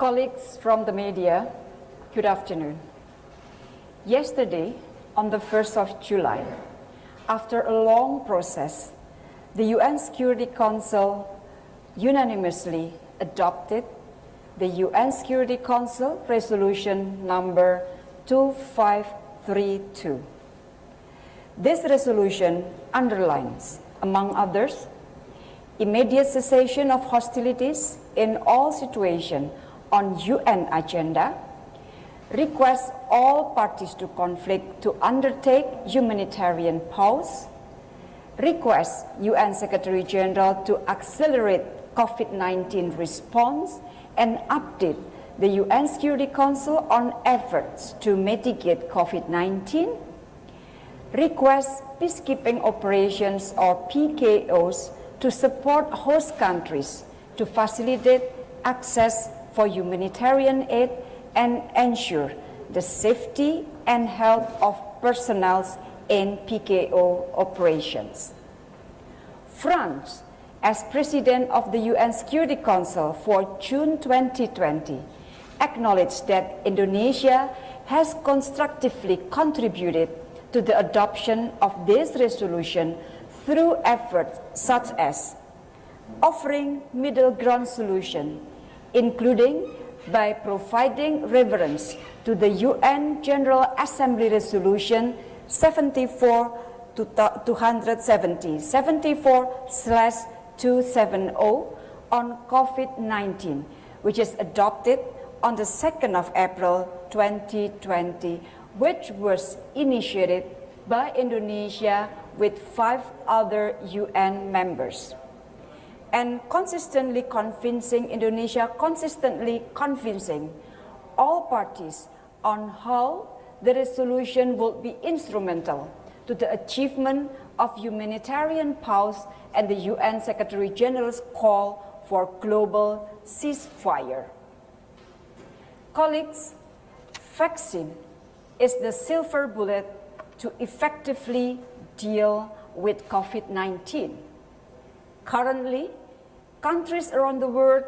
Colleagues from the media, good afternoon. Yesterday, on the 1st of July, after a long process, the UN Security Council unanimously adopted the UN Security Council Resolution number 2532. This resolution underlines, among others, immediate cessation of hostilities in all situations on UN agenda, requests all parties to conflict to undertake humanitarian pause, requests UN Secretary General to accelerate COVID-19 response and update the UN Security Council on efforts to mitigate COVID-19, requests peacekeeping operations or PKOs to support host countries to facilitate access for humanitarian aid and ensure the safety and health of personnel in PKO operations. France, as President of the UN Security Council for June 2020, acknowledged that Indonesia has constructively contributed to the adoption of this resolution through efforts such as offering middle ground solution, including by providing reference to the UN General Assembly Resolution 74 270 74 270 on COVID-19, which is adopted on the 2nd of April 2020, which was initiated by Indonesia with five other UN members and consistently convincing Indonesia, consistently convincing all parties on how the resolution will be instrumental to the achievement of humanitarian pause and the UN Secretary General's call for global ceasefire. Colleagues, vaccine is the silver bullet to effectively deal with COVID-19. Currently, countries around the world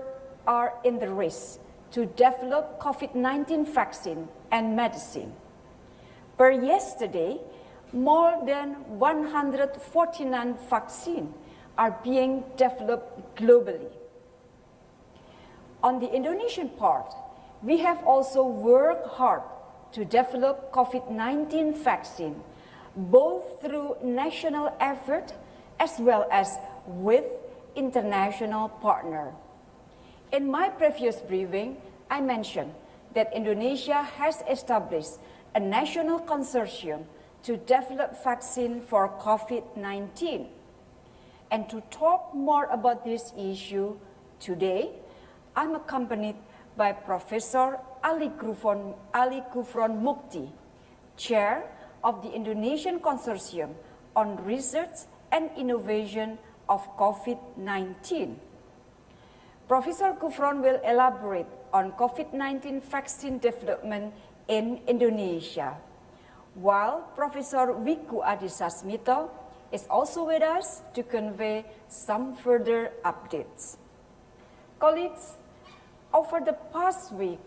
are in the race to develop COVID-19 vaccine and medicine. Per yesterday, more than 149 vaccines are being developed globally. On the Indonesian part, we have also worked hard to develop COVID-19 vaccine, both through national effort as well as with international partner. In my previous briefing, I mentioned that Indonesia has established a national consortium to develop vaccine for COVID-19. And to talk more about this issue today, I'm accompanied by Professor Ali Kufron, Ali Gufron Mukti, Chair of the Indonesian Consortium on Research and Innovation of COVID-19. Professor Gufron will elaborate on COVID-19 vaccine development in Indonesia, while Professor Wiku Adhisasmito is also with us to convey some further updates. Colleagues, over the past week,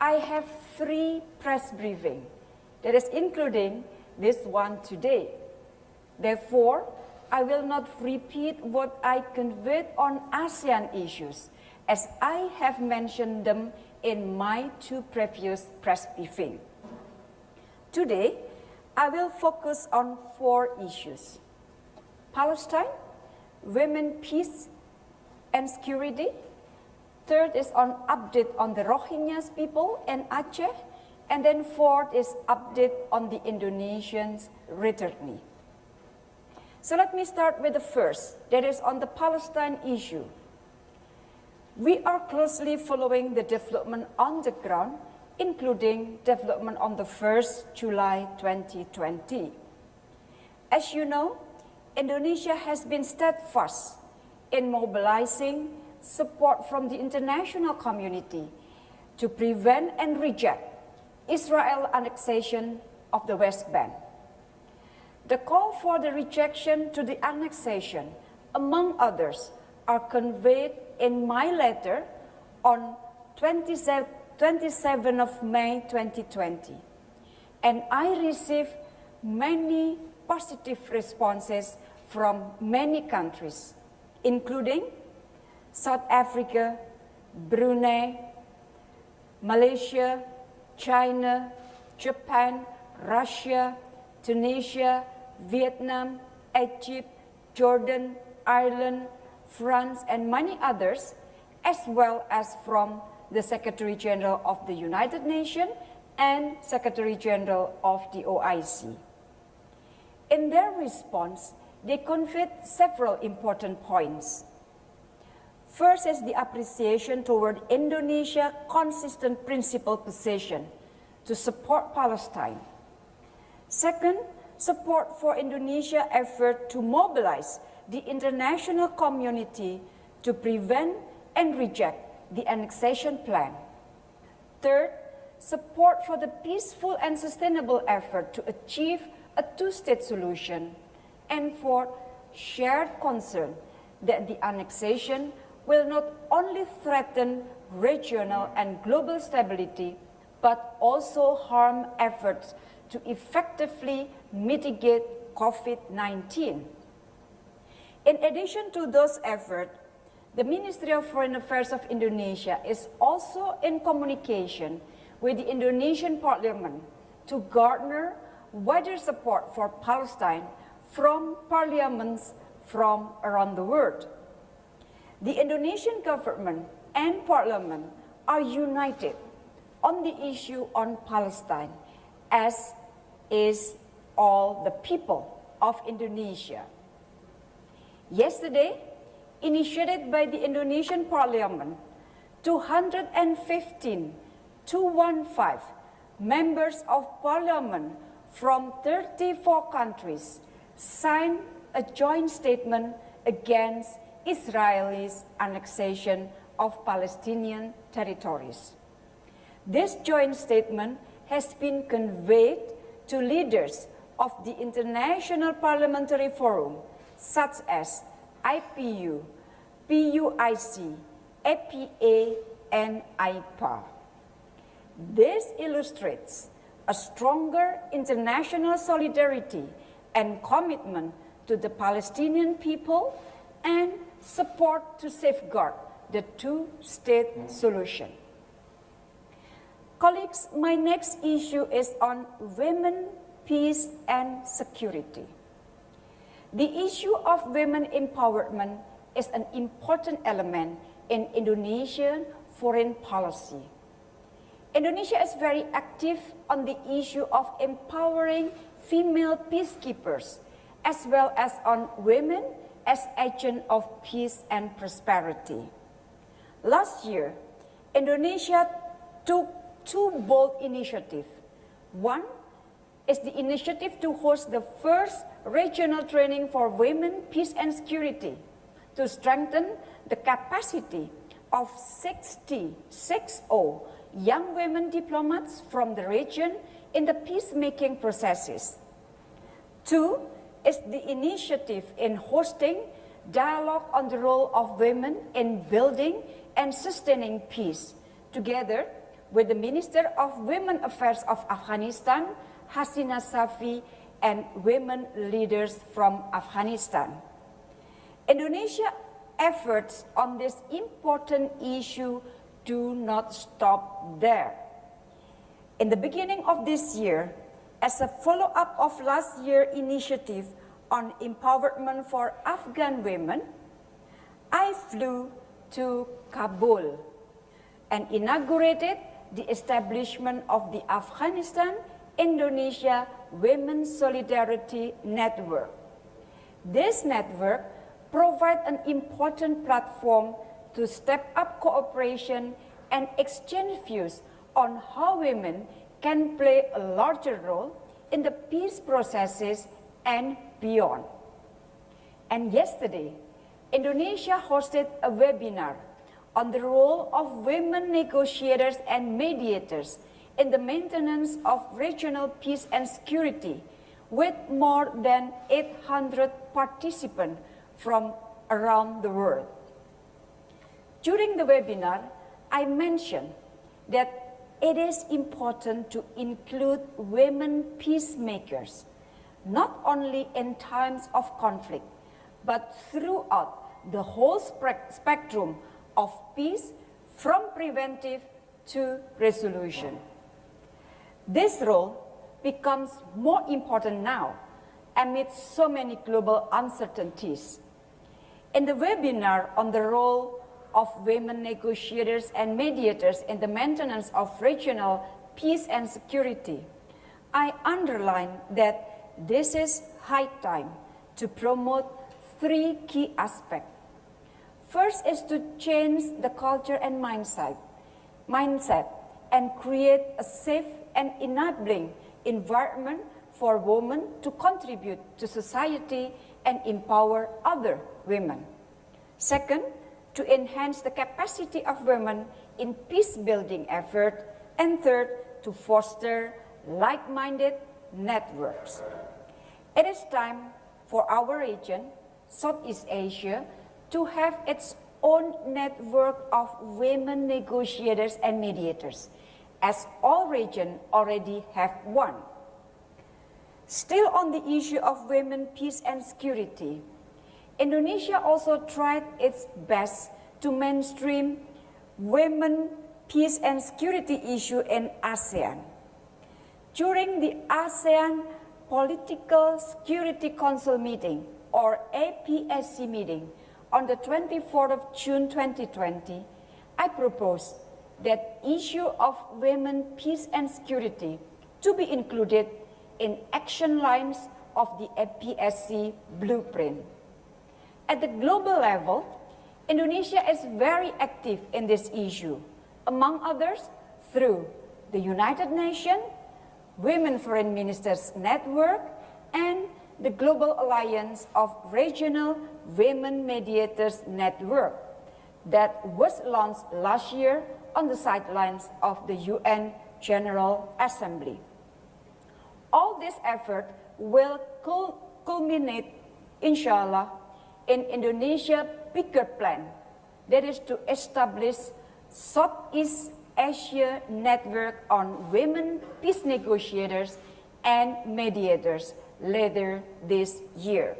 I have three press briefings, that is including this one today. Therefore, I will not repeat what I conveyed on ASEAN issues, as I have mentioned them in my two previous press briefings. Today, I will focus on four issues. Palestine, women, peace, and security. Third is on update on the Rohingyas people in Aceh. And then fourth is update on the Indonesians returning. So let me start with the first, that is on the Palestine issue. We are closely following the development on the ground, including development on the 1st July 2020. As you know, Indonesia has been steadfast in mobilizing support from the international community to prevent and reject Israel annexation of the West Bank. The call for the rejection to the annexation, among others, are conveyed in my letter on 27, 27 of May 2020. And I received many positive responses from many countries, including South Africa, Brunei, Malaysia, China, Japan, Russia, Tunisia, Vietnam, Egypt, Jordan, Ireland, France, and many others, as well as from the Secretary General of the United Nations and Secretary General of the OIC. In their response, they conveyed several important points. First is the appreciation toward Indonesia's consistent principal position to support Palestine. Second, support for Indonesia's effort to mobilize the international community to prevent and reject the annexation plan. Third, support for the peaceful and sustainable effort to achieve a two-state solution. And fourth, shared concern that the annexation will not only threaten regional and global stability, but also harm efforts to effectively mitigate COVID-19. In addition to those efforts, the Ministry of Foreign Affairs of Indonesia is also in communication with the Indonesian Parliament to garner wider support for Palestine from parliaments from around the world. The Indonesian government and parliament are united on the issue on Palestine, as is all the people of Indonesia. Yesterday, initiated by the Indonesian parliament, 215 215 members of parliament from 34 countries signed a joint statement against Israel's annexation of Palestinian territories. This joint statement has been conveyed to leaders of the International Parliamentary Forum, such as IPU, PUIC, APA, and IPA. This illustrates a stronger international solidarity and commitment to the Palestinian people and support to safeguard the two-state solution. Colleagues, my next issue is on women, peace, and security. The issue of women empowerment is an important element in Indonesian foreign policy. Indonesia is very active on the issue of empowering female peacekeepers, as well as on women as agents of peace and prosperity. Last year, Indonesia took two bold initiatives. One is the initiative to host the first regional training for women, peace and security to strengthen the capacity of 60, 60 young women diplomats from the region in the peacemaking processes. Two is the initiative in hosting dialogue on the role of women in building and sustaining peace, together with the Minister of Women Affairs of Afghanistan, Hasina Safi, and women leaders from Afghanistan. Indonesia's efforts on this important issue do not stop there. In the beginning of this year, as a follow-up of last year's initiative on empowerment for Afghan women, I flew to Kabul and inaugurated the establishment of the Afghanistan-Indonesia Women's Solidarity Network. This network provides an important platform to step up cooperation and exchange views on how women can play a larger role in the peace processes and beyond. And yesterday, Indonesia hosted a webinar on the role of women negotiators and mediators in the maintenance of regional peace and security with more than 800 participants from around the world. During the webinar, I mentioned that it is important to include women peacemakers, not only in times of conflict, but throughout the whole spectrum of peace from preventive to resolution. This role becomes more important now amid so many global uncertainties. In the webinar on the role of women negotiators and mediators in the maintenance of regional peace and security, I underline that this is high time to promote three key aspects. First is to change the culture and mindset, mindset and create a safe and enabling environment for women to contribute to society and empower other women. Second, to enhance the capacity of women in peace-building effort. And third, to foster like-minded networks. It is time for our region, Southeast Asia, to have its own network of women negotiators and mediators, as all regions already have one. Still on the issue of women, peace and security, Indonesia also tried its best to mainstream women, peace and security issue in ASEAN. During the ASEAN Political Security Council meeting, or APSC meeting, on the 24th of June 2020, I proposed that issue of women, peace and security to be included in action lines of the APSC blueprint. At the global level, Indonesia is very active in this issue, among others through the United Nations, Women Foreign Ministers Network, and the Global Alliance of Regional Women Mediators Network that was launched last year on the sidelines of the UN General Assembly. All this effort will culminate, inshallah, in Indonesia bigger plan, that is to establish Southeast Asia network on women peace negotiators and mediators later this year.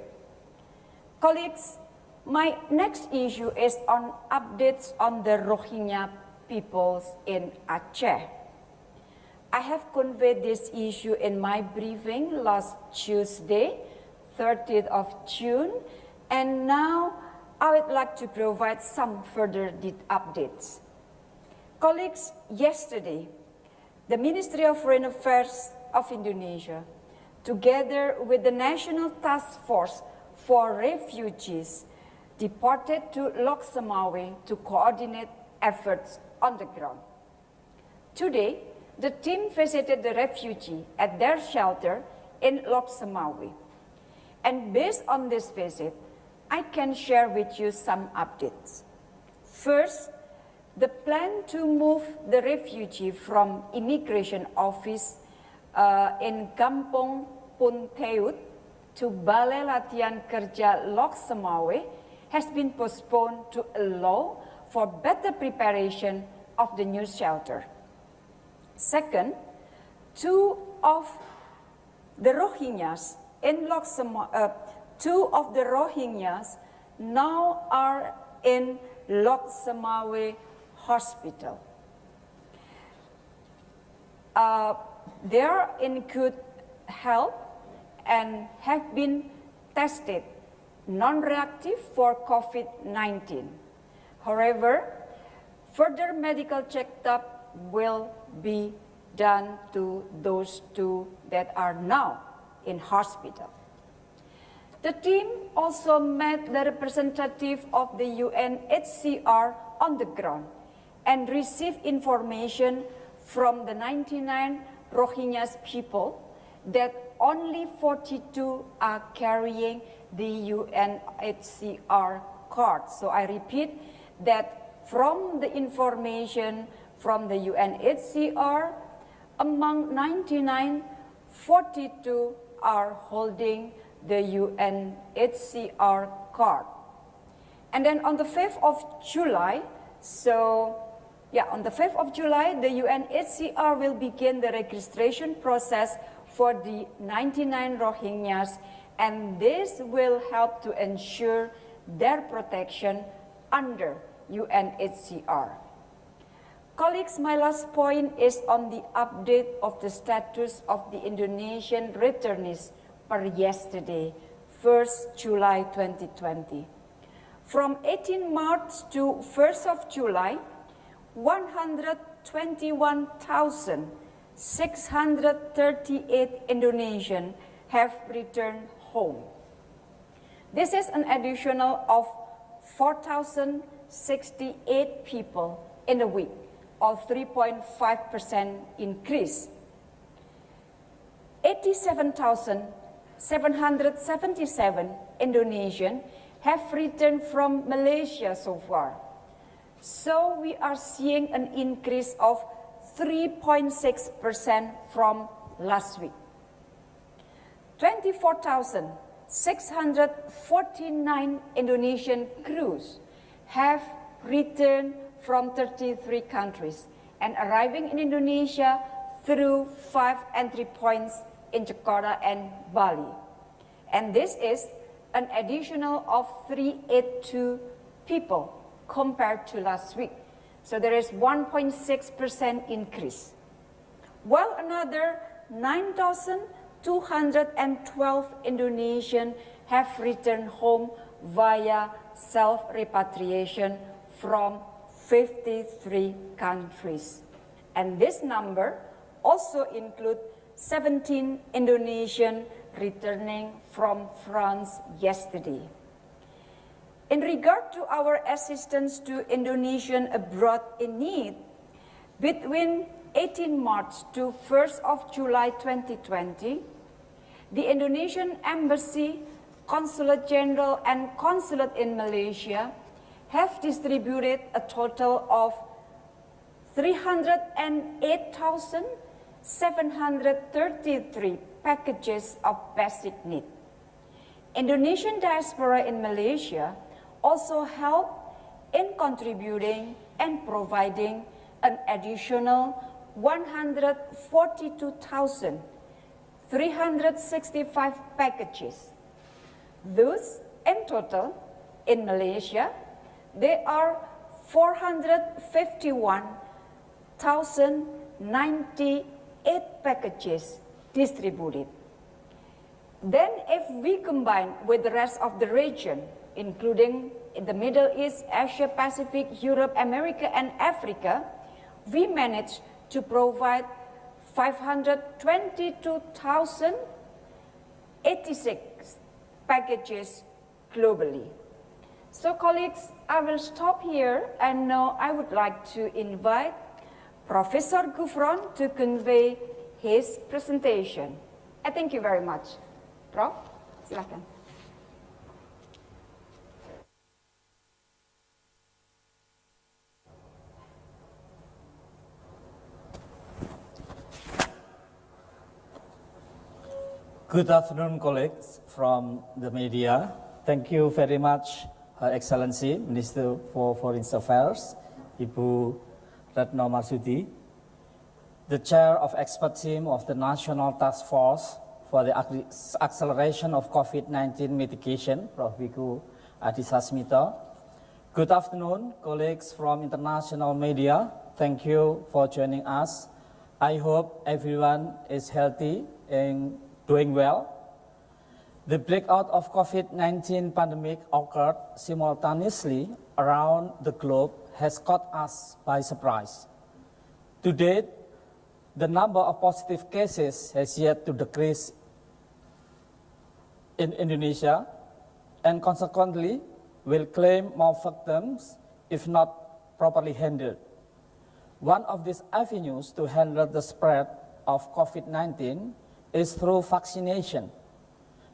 Colleagues, my next issue is on updates on the Rohingya peoples in Aceh. I have conveyed this issue in my briefing last Tuesday, 30th of June, and now I would like to provide some further updates. Colleagues, yesterday, the Ministry of Foreign Affairs of Indonesia, together with the National Task Force for Refugees, departed to Lhokseumawe to coordinate efforts on the ground. Today, the team visited the refugee at their shelter in Lhokseumawe. And based on this visit, I can share with you some updates. First, the plan to move the refugee from immigration office uh, in Kampung Punteut to Balai Latihan Kerja Lhokseumawe has been postponed to allow for better preparation of the new shelter. Second, two of the Rohingyas in Lhokseumawe, uh, two of the Rohingyas now are in Lhokseumawe Hospital. Uh, they are in good health and have been tested non-reactive for COVID-19. However, further medical checkup will be done to those two that are now in hospital. The team also met the representative of the UNHCR on the ground and received information from the 99 Rohingyas people that only 42 are carrying the UNHCR card. So I repeat that from the information from the UNHCR, among 99, 42 are holding the UNHCR card. And then on the 5th of July, so Yeah, on the 5th of July, the UNHCR will begin the registration process for the 99 Rohingyas, and this will help to ensure their protection under UNHCR. Colleagues, my last point is on the update of the status of the Indonesian returnees per yesterday, 1st July 2020. From 18 March to 1st of July, 121,638 Indonesian have returned home. This is an additional of 4,068 people in a week, or 3.5% increase. 87,777 Indonesian have returned from Malaysia so far. So we are seeing an increase of 3.6% from last week. 24,649 Indonesian crews have returned from 33 countries and arriving in Indonesia through five entry points in Jakarta and Bali. And this is an additional of 382 people compared to last week. So there is 1.6% increase. While another 9,212 Indonesian have returned home via self-repatriation from 53 countries. And this number also includes 17 Indonesian returning from France yesterday. In regard to our assistance to Indonesian abroad in need, between 18 March to 1st of July 2020, the Indonesian Embassy, Consulate General and Consulate in Malaysia have distributed a total of 308,733 packages of basic need. Indonesian diaspora in Malaysia also help in contributing and providing an additional 142,365 packages. Thus, in total, in Malaysia, there are 451,098 packages distributed. Then if we combine with the rest of the region, including in the Middle East, Asia Pacific, Europe, America, and Africa, we managed to provide 522,086 packages globally. So colleagues, I will stop here and now I would like to invite Professor Gufron to convey his presentation. I thank you very much. Prof, silakan. Good afternoon, colleagues from the media. Thank you very much, Her Excellency, Minister for Foreign Affairs, Ibu Retno Marsudi, the Chair of Expert Team of the National Task Force for the Acceleration of COVID-19 Mitigation, Prof. Wiku Adhisa Good afternoon, colleagues from international media. Thank you for joining us. I hope everyone is healthy and doing well. The breakout of COVID-19 pandemic occurred simultaneously around the globe has caught us by surprise. To date, the number of positive cases has yet to decrease in Indonesia and consequently will claim more victims if not properly handled. One of these avenues to handle the spread of COVID-19 is through vaccination.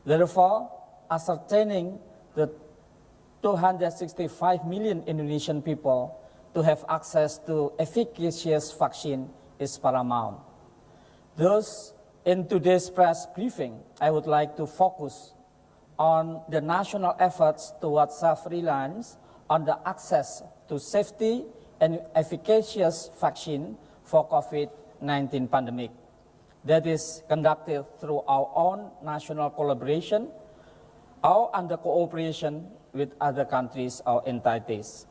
Therefore, ascertaining the 265 million Indonesian people to have access to efficacious vaccine is paramount. Thus, in today's press briefing, I would like to focus on the national efforts towards self-reliance on the access to safety, and efficacious vaccine for COVID-19 pandemic that is conducted through our own national collaboration or under cooperation with other countries or entities.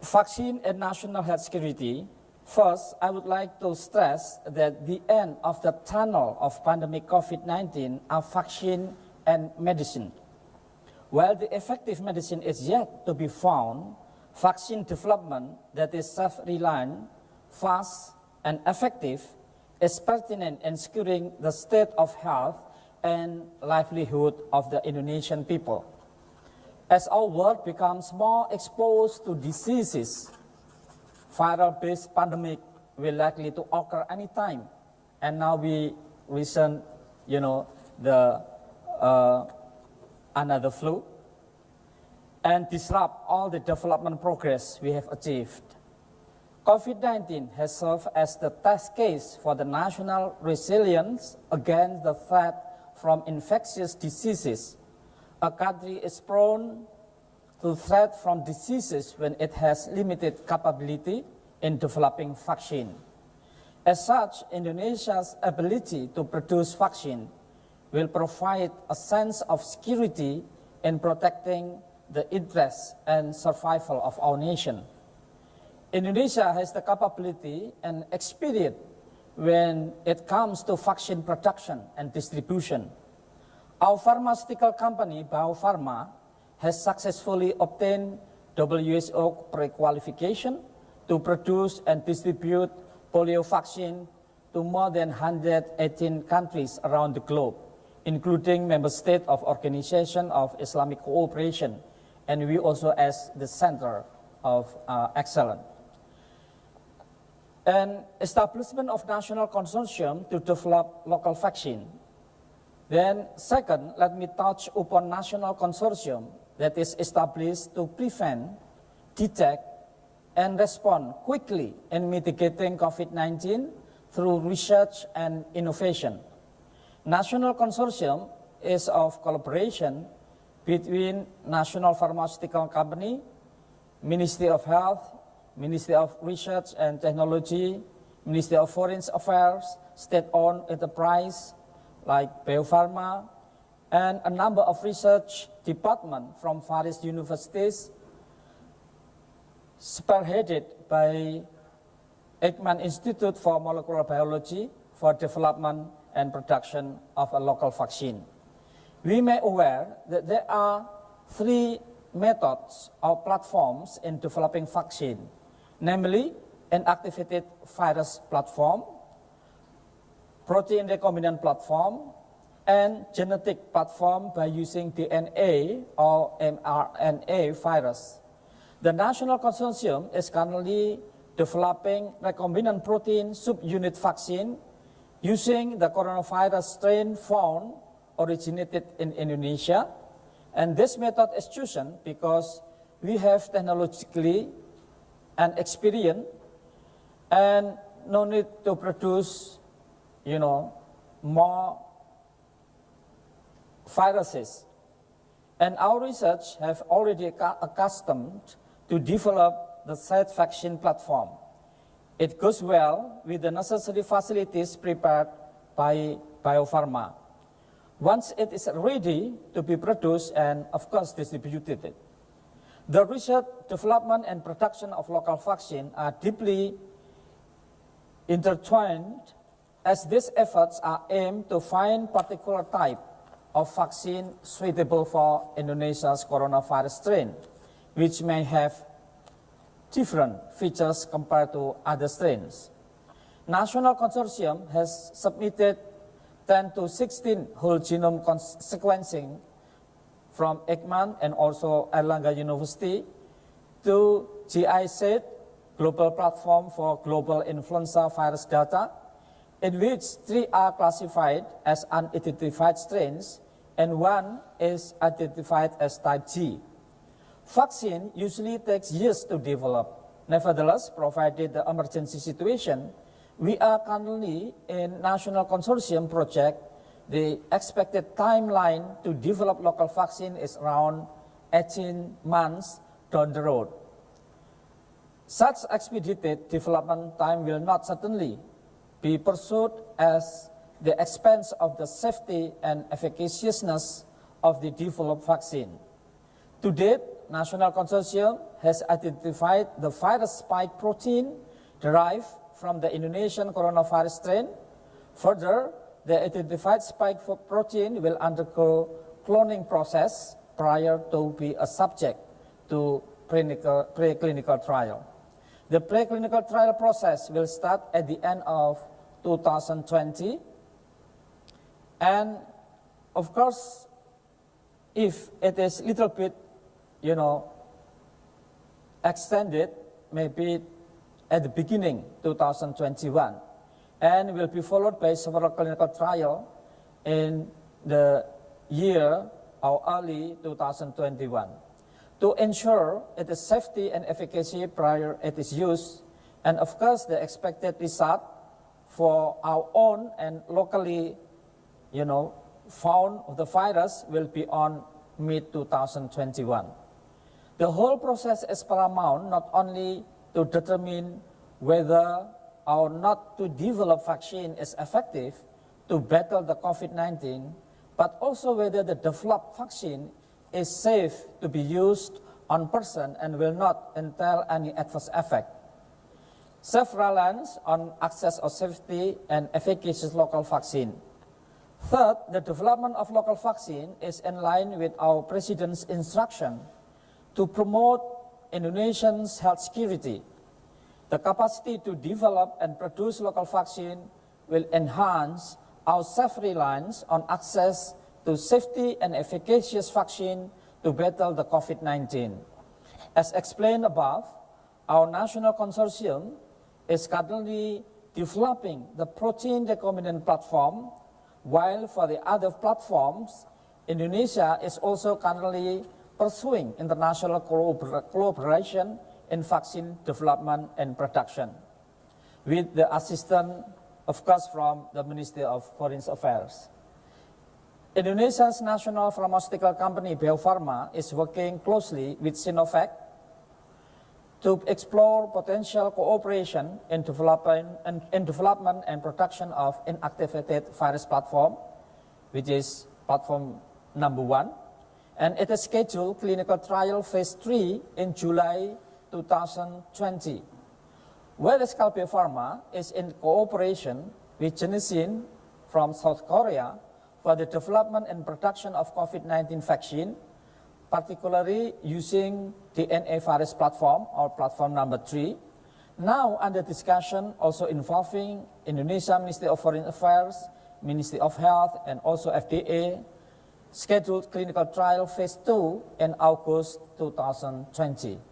Vaccine and national health security. First, I would like to stress that the end of the tunnel of pandemic COVID-19 are vaccine and medicine. While the effective medicine is yet to be found, vaccine development that is self-reliant, fast, and effective is pertinent in securing the state of health and livelihood of the Indonesian people. As our world becomes more exposed to diseases, viral-based pandemic will likely to occur anytime. And now we recent, you know, the uh, another flu and disrupt all the development progress we have achieved. COVID-19 has served as the test case for the national resilience against the threat from infectious diseases a country is prone to threat from diseases when it has limited capability in developing vaccine. As such, Indonesia's ability to produce vaccine will provide a sense of security in protecting the interests and survival of our nation. Indonesia has the capability and experience when it comes to vaccine production and distribution. Our pharmaceutical company, Bio Farma, has successfully obtained WHO pre-qualification to produce and distribute polio vaccine to more than 118 countries around the globe, including member states of Organization of Islamic Cooperation, and we also as the center of uh, excellence. And establishment of national consortium to develop local vaccine then second, let me touch upon national consortium that is established to prevent, detect, and respond quickly in mitigating COVID-19 through research and innovation. National consortium is of collaboration between National Pharmaceutical Company, Ministry of Health, Ministry of Research and Technology, Ministry of Foreign Affairs, state-owned enterprise, like Bio Farma, and a number of research departments from various universities spearheaded by Eijkman Institute for Molecular Biology for development and production of a local vaccine. We may aware that there are three methods or platforms in developing vaccine, namely inactivated virus platform, protein recombinant platform, and genetic platform by using DNA or mRNA virus. The National Consortium is currently developing recombinant protein subunit vaccine using the coronavirus strain found originated in Indonesia. And this method is chosen because we have technologically and experience and no need to produce you know, more viruses. And our research have already accustomed to develop the said vaccine platform. It goes well with the necessary facilities prepared by Bio Farma. Once it is ready to be produced and, of course, distributed, the research, development, and production of local vaccine are deeply intertwined as these efforts are aimed to find particular type of vaccine suitable for Indonesia's coronavirus strain, which may have different features compared to other strains. National Consortium has submitted 10 to 16 whole genome sequencing from Eijkman and also Airlangga University to GISAID, Global Platform for Global Influenza Virus Data, in which three are classified as unidentified strains and one is identified as type G. Vaccine usually takes years to develop. Nevertheless, provided the emergency situation, we are currently in national consortium project. The expected timeline to develop local vaccine is around 18 months down the road. Such expedited development time will not certainly be pursued as the expense of the safety and efficaciousness of the developed vaccine. To date, National Consortium has identified the virus spike protein derived from the Indonesian coronavirus strain. Further, the identified spike protein will undergo cloning process prior to be a subject to preclinical, preclinical trial. The preclinical trial process will start at the end of 2020. And of course, if it is a little bit, you know, extended, maybe at the beginning 2021, and will be followed by several clinical trial in the year or early 2021 to ensure its safety and efficacy prior it is used, and of course the expected result for our own and locally, you know, found the virus will be on mid-2021. The whole process is paramount not only to determine whether or not to develop vaccine is effective to battle the COVID-19, but also whether the developed vaccine is safe to be used on person and will not entail any adverse effect. Self-reliance on access of safety and efficacious local vaccine. Third, the development of local vaccine is in line with our President's instruction to promote Indonesians' health security. The capacity to develop and produce local vaccine will enhance our self-reliance on access to safety and efficacious vaccine to battle the COVID-19. As explained above, our national consortium is currently developing the protein recombinant platform, while for the other platforms, Indonesia is also currently pursuing international cooperation in vaccine development and production with the assistance, of course, from the Ministry of Foreign Affairs. Indonesia's national pharmaceutical company, Bio Farma, is working closely with Sinovac to explore potential cooperation in development and, in development and production of inactivated virus platform, which is platform number one. And it is scheduled clinical trial phase three in July 2020. Whereas Kalbe Farma is in cooperation with Genexine from South Korea for the development and production of COVID-19 vaccine particularly using the NA virus platform or platform number three. Now under discussion also involving Indonesia Ministry of Foreign Affairs, Ministry of Health and also FDA scheduled clinical trial phase 2 in August 2020.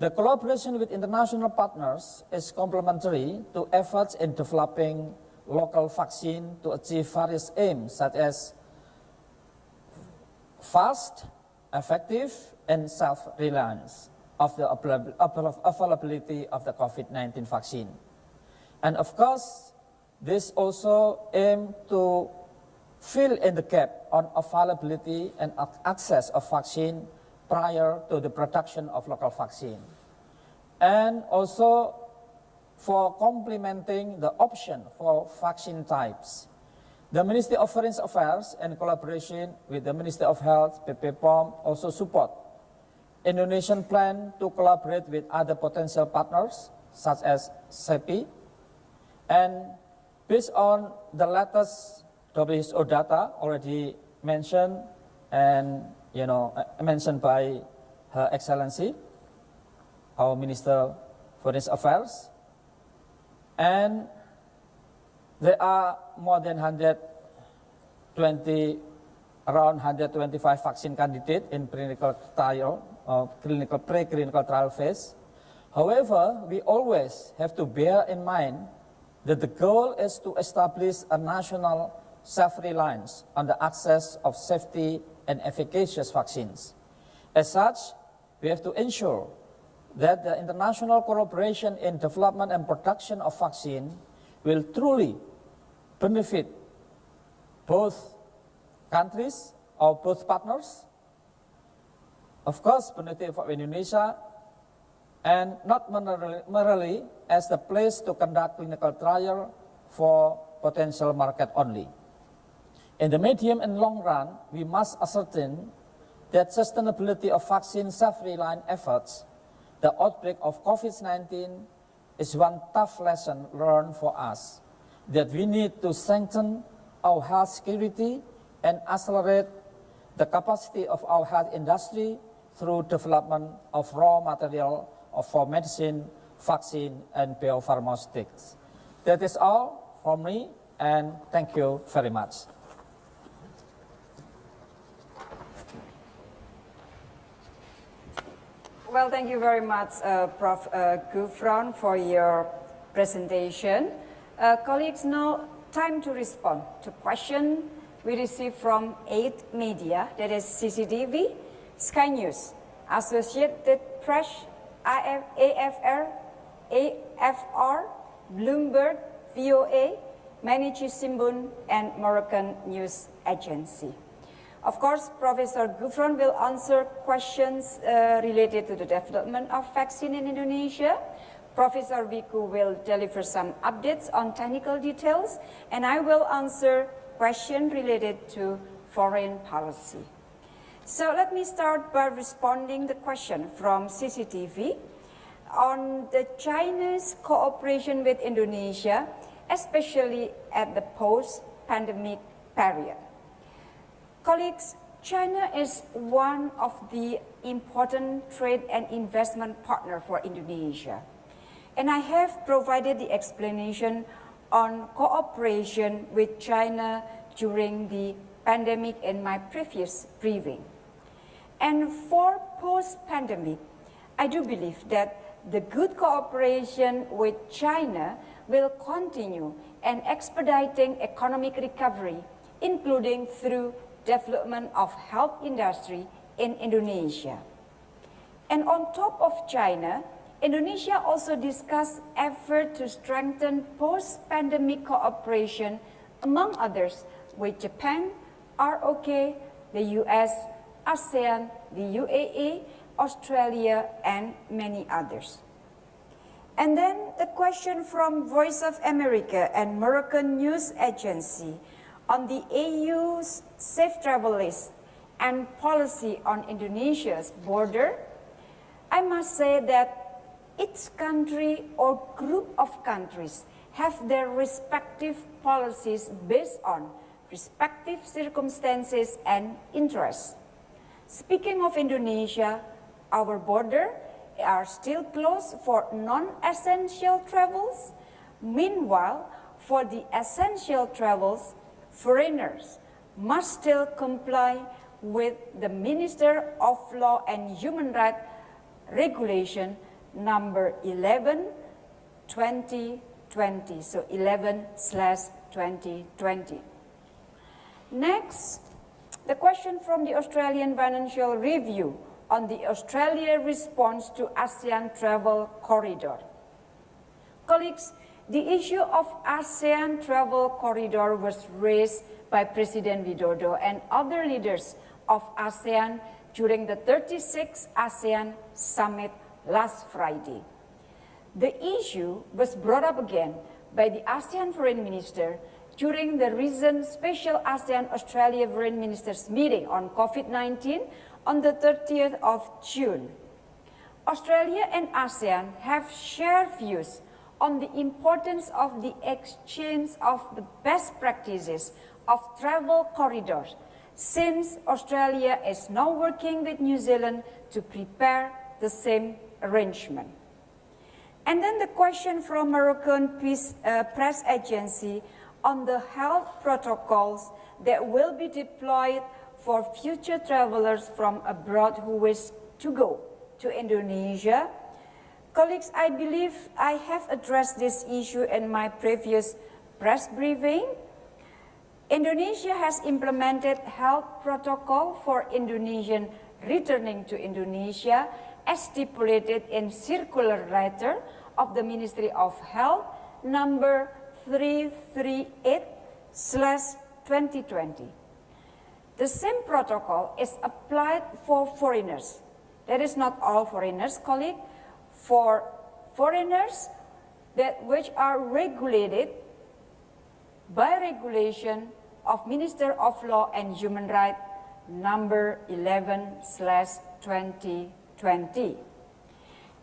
The collaboration with international partners is complementary to efforts in developing local vaccine to achieve various aims such as fast, effective and self-reliance of the availability of the COVID-19 vaccine. And of course, this also aim to fill in the gap on availability and access of vaccine prior to the production of local vaccine. And also for complementing the option for vaccine types the Ministry of Foreign Affairs in collaboration with the Ministry of Health, PPPOM, also support Indonesian plan to collaborate with other potential partners such as CEPI. And based on the latest WHO data already mentioned and you know uh, mentioned by Her Excellency, our Minister for Foreign Affairs, and there are more than 120, around 125 vaccine candidates in clinical trial, uh, clinical pre-clinical trial phase. However, we always have to bear in mind that the goal is to establish a national self-reliance on the access of safety and efficacious vaccines. As such, we have to ensure that the international cooperation in development and production of vaccine will truly benefit both countries or both partners. Of course, benefit for Indonesia and not merely, as the place to conduct clinical trial for potential market only. In the medium and long run, we must ascertain that sustainability of vaccine self-reliant efforts, the outbreak of COVID-19 is one tough lesson learned for us, that we need to strengthen our health security and accelerate the capacity of our health industry through development of raw material for medicine, vaccine, and biopharmaceuticals. That is all from me, and thank you very much. Well, thank you very much, uh, Prof. Uh, Gufron, for your presentation. Uh, colleagues, now time to respond to question we received from eight media, that is CCTV, Sky News, Associated Press, AFR, AFR, Bloomberg, VOA, Mainichi Shimbun, and Moroccan News Agency. Of course, Professor Gufron will answer questions uh, related to the development of vaccine in Indonesia. Professor Wiku will deliver some updates on technical details, and I will answer questions related to foreign policy. So let me start by responding the question from CCTV on the China's cooperation with Indonesia, especially at the post-pandemic period. Colleagues, China is one of the important trade and investment partner for Indonesia. And I have provided the explanation on cooperation with China during the pandemic in my previous briefing. And for post-pandemic, I do believe that the good cooperation with China will continue and expediting economic recovery, including through development of health industry in Indonesia. And on top of China, Indonesia also discussed effort to strengthen post-pandemic cooperation, among others, with Japan, ROK, the US, ASEAN, the UAE, Australia, and many others. And then the question from Voice of America and Moroccan News Agency on the AU's safe travel list and policy on Indonesia's border, I must say that each country or group of countries have their respective policies based on respective circumstances and interests. Speaking of Indonesia, our border are still closed for non-essential travels. Meanwhile, for the essential travels, foreigners must still comply with the Minister of Law and Human Rights Regulation number 11 2020, so 11 slash 2020. Next, the question from the Australian Financial Review on the Australia response to ASEAN travel corridor. Colleagues, the issue of ASEAN travel corridor was raised by President Widodo and other leaders of ASEAN during the 36th ASEAN Summit last Friday. The issue was brought up again by the ASEAN Foreign Minister during the recent special ASEAN-Australia Foreign Ministers meeting on COVID-19 on the 30th of June. Australia and ASEAN have shared views on the importance of the exchange of the best practices of travel corridors since Australia is now working with New Zealand to prepare the same arrangement. And then the question from Moroccan Peace, uh, Press Agency on the health protocols that will be deployed for future travelers from abroad who wish to go to Indonesia Colleagues, I believe I have addressed this issue in my previous press briefing. Indonesia has implemented health protocol for Indonesian returning to Indonesia as stipulated in circular letter of the Ministry of Health number 338 slash 2020. The same protocol is applied for foreigners. That is not all foreigners, colleague for foreigners that which are regulated by regulation of Minister of Law and Human Rights number 11 slash 2020.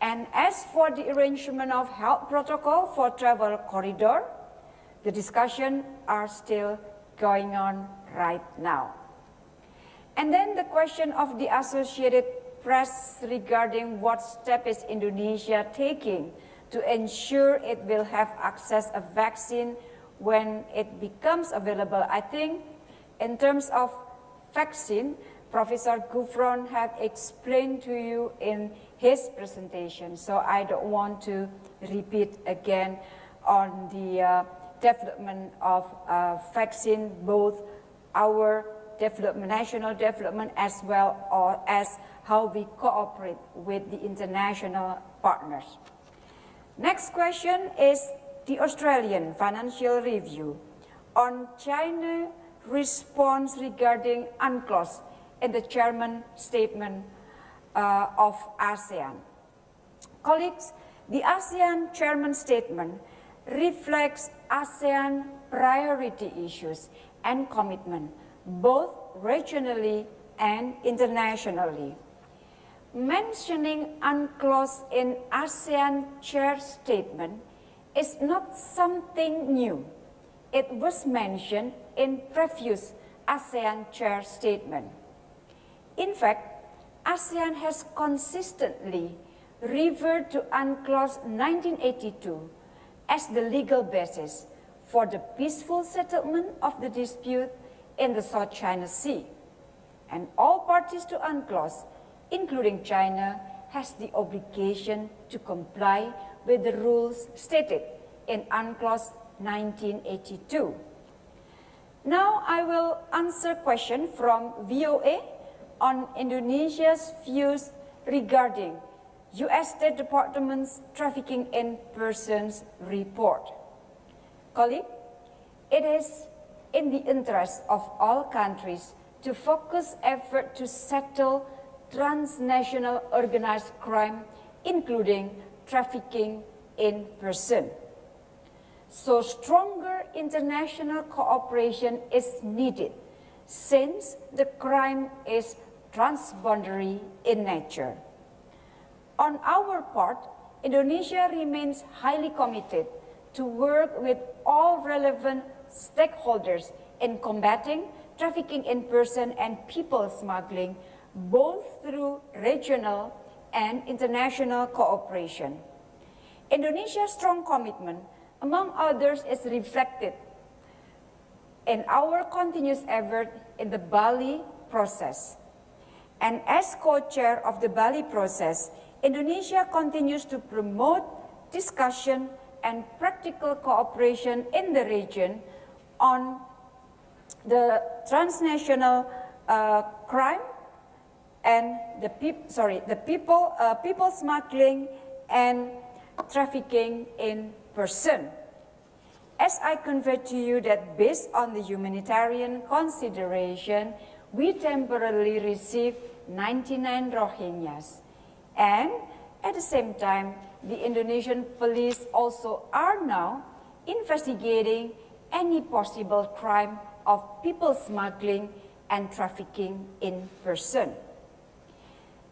And as for the arrangement of health protocol for travel corridor, the discussion are still going on right now. And then the question of the Associated Press regarding what step is Indonesia taking to ensure it will have access a vaccine when it becomes available. I think in terms of vaccine, Professor Gufron had explained to you in his presentation, so I don't want to repeat again on the uh, development of uh, vaccine, both our development, national development, as well as how we cooperate with the international partners. Next question is the Australian Financial Review on China response regarding UNCLOS in the chairman statement uh, of ASEAN. Colleagues, the ASEAN chairman statement reflects ASEAN priority issues and commitment, both regionally and internationally. Mentioning UNCLOS in ASEAN chair statement is not something new. It was mentioned in previous ASEAN chair statement. In fact, ASEAN has consistently referred to UNCLOS 1982 as the legal basis for the peaceful settlement of the dispute in the South China Sea. And all parties to UNCLOS, including China, has the obligation to comply with the rules stated in UNCLOS 1982. Now I will answer question from VOA on Indonesia's views regarding U.S. State Department's Trafficking in Persons report. Colleague, it is in the interest of all countries to focus effort to settle transnational organized crime, including trafficking in person. So stronger international cooperation is needed since the crime is transboundary in nature. On our part, Indonesia remains highly committed to work with all relevant stakeholders in combating trafficking in person and people smuggling, both through regional and international cooperation. Indonesia's strong commitment, among others, is reflected in our continuous effort in the Bali process. And as co-chair of the Bali process, Indonesia continues to promote discussion and practical cooperation in the region on the transnational uh, crime and the peop sorry the people uh, people smuggling and trafficking in person. As I conveyed to you that based on the humanitarian consideration, we temporarily received 99 Rohingyas. And at the same time, the Indonesian police also are now investigating any possible crime of people smuggling and trafficking in person.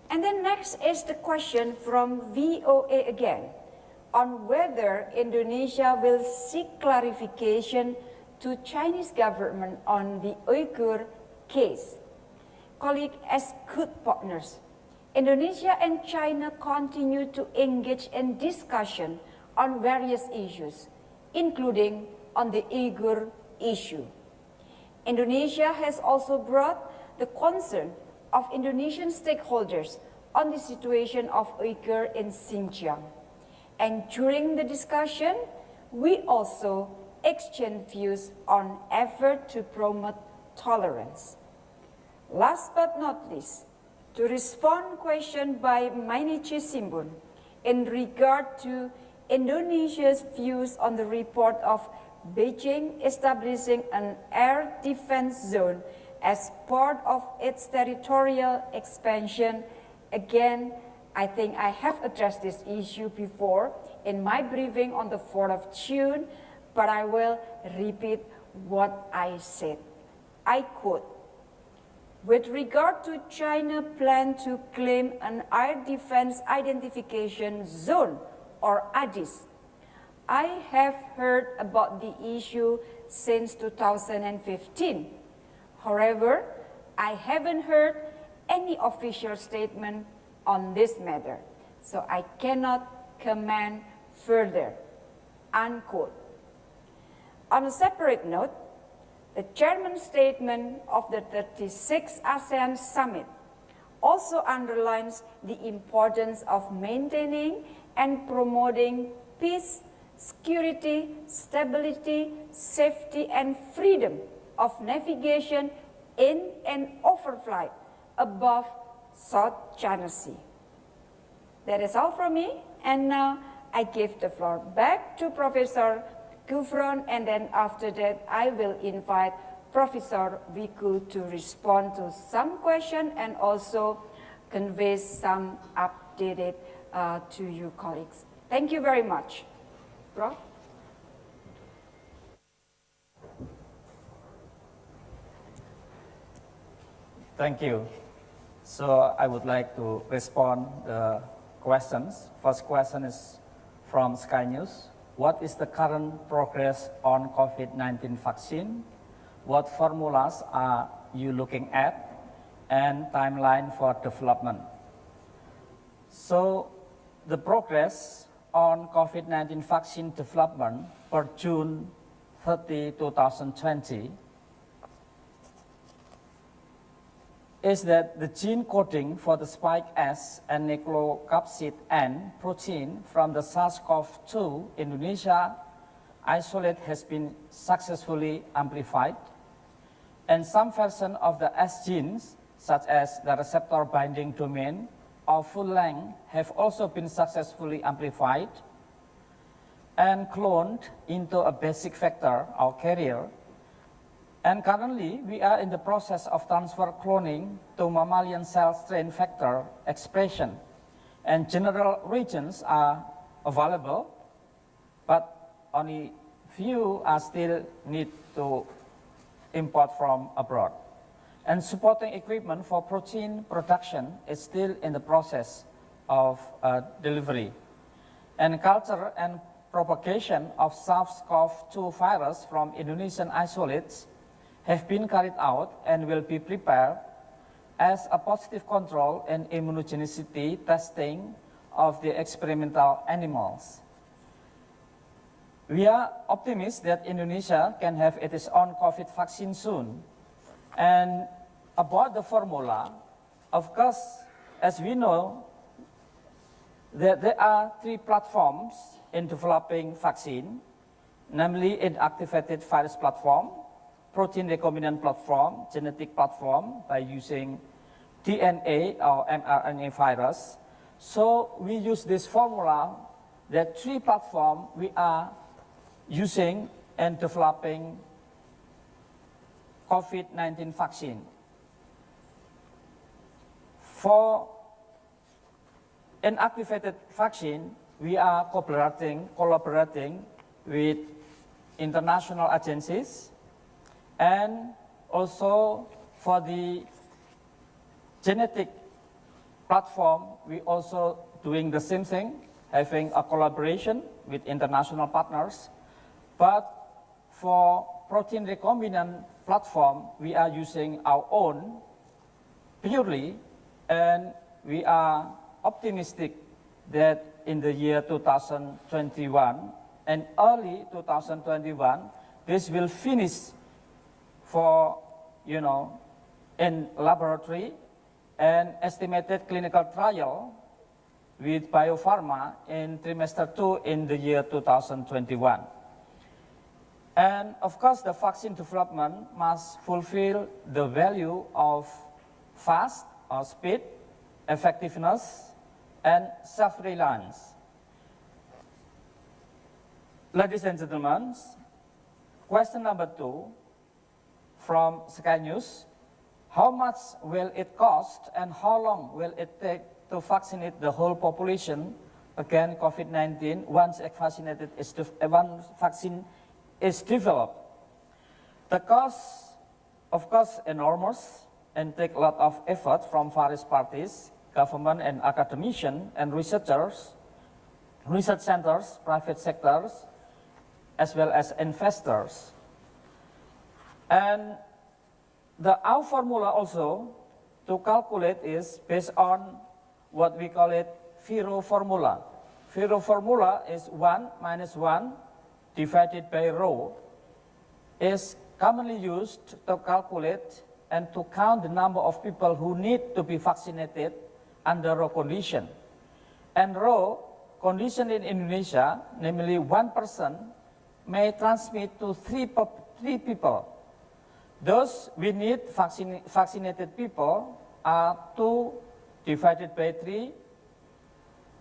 And then next is the question from VOA again on whether Indonesia will seek clarification to Chinese government on the Uyghur case. Colleague, as good partners, Indonesia and China continue to engage in discussion on various issues, including on the Uyghur issue. Indonesia has also brought the concern of Indonesian stakeholders on the situation of Uyghur in Xinjiang. And during the discussion, we also exchanged views on effort to promote tolerance. Last but not least, to respond question by Mainichi Shimbun in regard to Indonesia's views on the report of Beijing establishing an air defense zone as part of its territorial expansion. Again, I think I have addressed this issue before in my briefing on the 4th of June, but I will repeat what I said. I quote, with regard to China plan to claim an air defense identification zone or ADIZ, I have heard about the issue since 2015. However, I haven't heard any official statement on this matter, so I cannot comment further, unquote. On a separate note, the chairman's statement of the 36th ASEAN Summit also underlines the importance of maintaining and promoting peace, security, stability, safety, and freedom of navigation in and overflight above South China Sea. That is all from me, and now I give the floor back to Professor Gufron, and then after that, I will invite Professor Wiku to respond to some question and also convey some updated uh, to you colleagues. Thank you very much. Thank you. So I would like to respond the questions. First question is from Sky News. What is the current progress on COVID-19 vaccine? What formulas are you looking at? And timeline for development. So the progress on COVID-19 vaccine development for June 30, 2020 is that the gene coding for the spike S and nucleocapsid N protein from the SARS-CoV-2 Indonesia isolate has been successfully amplified, and some version of the S genes, such as the receptor binding domain or full length, have also been successfully amplified and cloned into a basic vector or carrier and currently, we are in the process of transfer cloning to mammalian cell strain factor expression. And general regions are available, but only few are still need to import from abroad. And supporting equipment for protein production is still in the process of uh, delivery. And culture and propagation of SARS-CoV-2 virus from Indonesian isolates have been carried out and will be prepared as a positive control and immunogenicity testing of the experimental animals. We are optimistic that Indonesia can have its own COVID vaccine soon. And about the formula, of course, as we know, that there are three platforms in developing vaccine, namely inactivated virus platform, protein recombinant platform, genetic platform, by using DNA or mRNA virus. So we use this formula, that three platform we are using and developing COVID-19 vaccine. For an inactivated vaccine, we are collaborating, collaborating with international agencies and also for the genetic platform, we also doing the same thing, having a collaboration with international partners. But for protein recombinant platform, we are using our own purely, and we are optimistic that in the year 2021 and early 2021, this will finish for, you know, in laboratory and estimated clinical trial with Bio Farma in trimester two in the year 2021. And of course, the vaccine development must fulfill the value of fast or speed, effectiveness, and self-reliance. Ladies and gentlemen, question number two, from Sky News. How much will it cost and how long will it take to vaccinate the whole population against COVID-19 once one vaccine is developed. The cost, of course, enormous and take a lot of effort from various parties, government and academicians and researchers, research centers, private sectors, as well as investors. And the our formula also to calculate is based on what we call it Firo formula. Firo formula is 1 minus 1 divided by rho is commonly used to calculate and to count the number of people who need to be vaccinated under rho condition. And rho condition in Indonesia, namely one person, may transmit to three, three people. Those we need vaccinated people are 2 divided by 3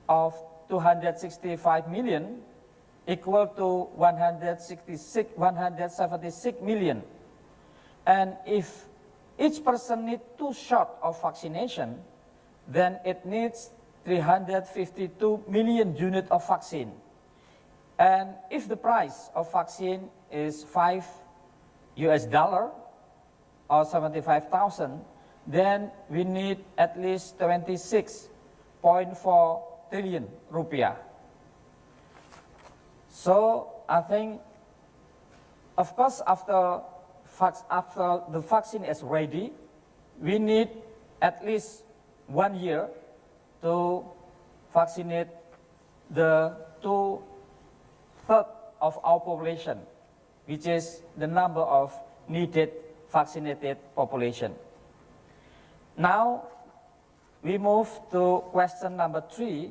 of 265 million equal to 166, 176 million. And if each person needs two shots of vaccination, then it needs 352 million unit of vaccine. And if the price of vaccine is 5 US dollar or 75,000, then we need at least 26.4 trillion rupiah. So I think, of course, after, after the vaccine is ready, we need at least one year to vaccinate the two-thirds of our population, which is the number of needed vaccinated population. Now, we move to question number three.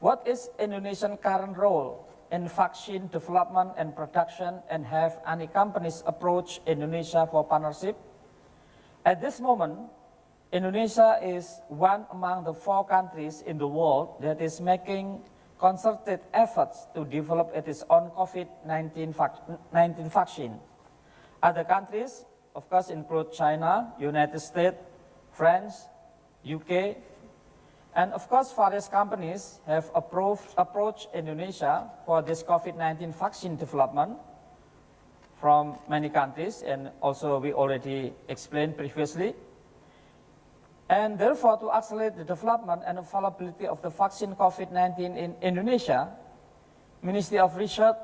What is Indonesian current role in vaccine development and production and have any companies approach Indonesia for partnership? At this moment, Indonesia is one among the four countries in the world that is making concerted efforts to develop its own COVID-19 vac- 19 vaccine. Other countries, of course, include China, United States, France, UK, and of course, various companies have approved, approached Indonesia for this COVID-19 vaccine development from many countries, and also we already explained previously. And therefore, to accelerate the development and availability of the vaccine COVID-19 in Indonesia, Ministry of Research,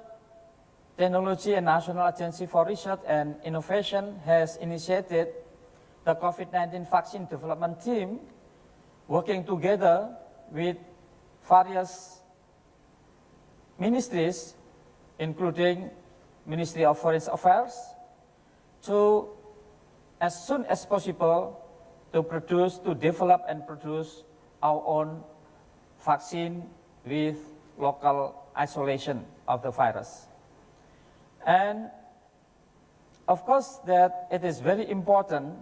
Technology and National Agency for Research and Innovation has initiated the COVID-19 vaccine development team working together with various ministries, including Ministry of Foreign Affairs, to, as soon as possible, to produce, to develop and produce our own vaccine with local isolation of the virus. And of course that it is very important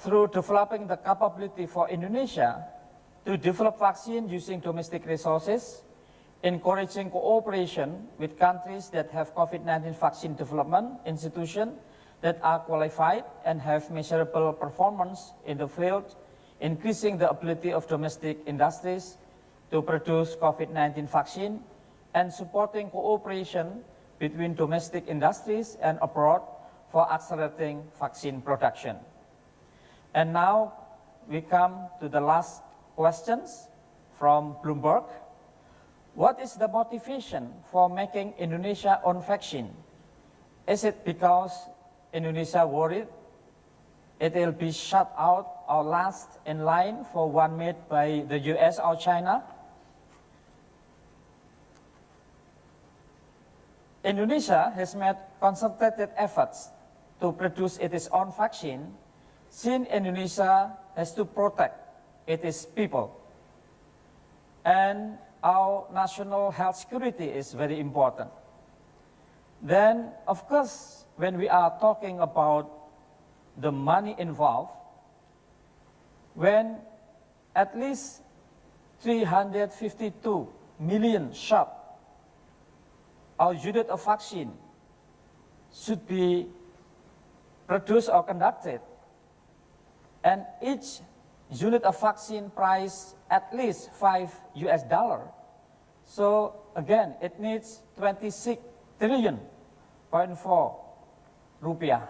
through developing the capability for Indonesia to develop vaccine using domestic resources, encouraging cooperation with countries that have COVID-19 vaccine development institutions that are qualified and have measurable performance in the field, increasing the ability of domestic industries to produce COVID-19 vaccine, and supporting cooperation between domestic industries and abroad for accelerating vaccine production. And now we come to the last questions from Bloomberg. What is the motivation for making Indonesia own vaccine? Is it because Indonesia worried it will be shut out or last in line for one made by the US or China? Indonesia has made concentrated efforts to produce its own vaccine since Indonesia has to protect its people. And our national health security is very important. Then, of course, when we are talking about the money involved, when at least 352 million shot our unit of vaccine should be produced or conducted, and each unit of vaccine price at least 5 US dollar. So again, it needs 26 trillion, point four rupiah.